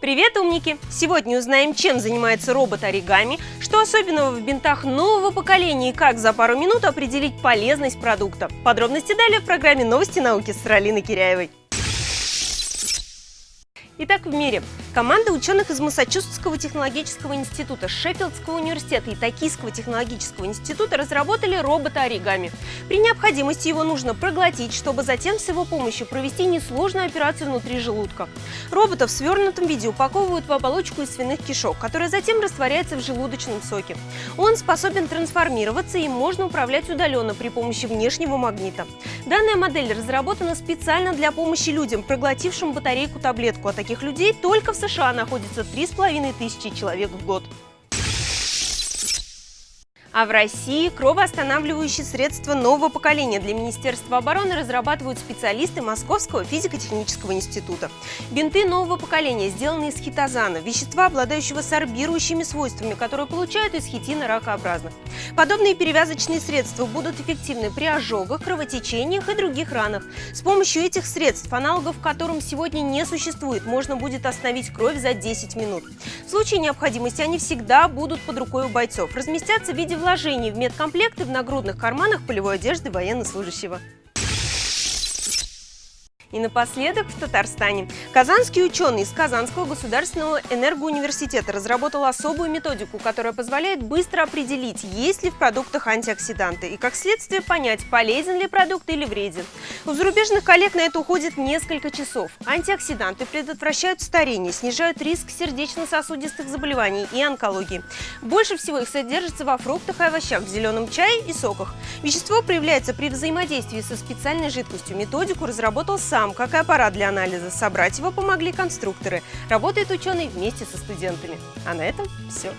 Привет, умники! Сегодня узнаем, чем занимается робот оригами, что особенного в бинтах нового поколения и как за пару минут определить полезность продукта. Подробности далее в программе «Новости науки» с Ралиной Киряевой. Итак, в мире. Команда ученых из Массачусетского технологического института, Шеффилдского университета и Токийского технологического института разработали робота оригами. При необходимости его нужно проглотить, чтобы затем с его помощью провести несложную операцию внутри желудка. Робота в свернутом виде упаковывают в оболочку из свиных кишок, которая затем растворяется в желудочном соке. Он способен трансформироваться и можно управлять удаленно при помощи внешнего магнита. Данная модель разработана специально для помощи людям, проглотившим батарейку-таблетку, а таких людей только в США находится 3,5 тысячи человек в год. А в России кровоостанавливающие средства нового поколения для Министерства обороны разрабатывают специалисты Московского физико-технического института. Бинты нового поколения сделаны из хитозана, вещества, обладающего сорбирующими свойствами, которые получают из хитина ракообразных. Подобные перевязочные средства будут эффективны при ожогах, кровотечениях и других ранах. С помощью этих средств, аналогов которым сегодня не существует, можно будет остановить кровь за 10 минут. В случае необходимости они всегда будут под рукой у бойцов, разместятся в виде вложений в медкомплекты в нагрудных карманах полевой одежды военнослужащего. И напоследок в Татарстане. Казанский ученый из Казанского государственного энергоуниверситета разработал особую методику, которая позволяет быстро определить, есть ли в продуктах антиоксиданты и, как следствие, понять, полезен ли продукт или вреден. У зарубежных коллег на это уходит несколько часов. Антиоксиданты предотвращают старение, снижают риск сердечно-сосудистых заболеваний и онкологии. Больше всего их содержится во фруктах и овощах, в зеленом чае и соках. Вещество проявляется при взаимодействии со специальной жидкостью. Методику разработал сам как и аппарат для анализа. Собрать его помогли конструкторы. Работает ученый вместе со студентами. А на этом все.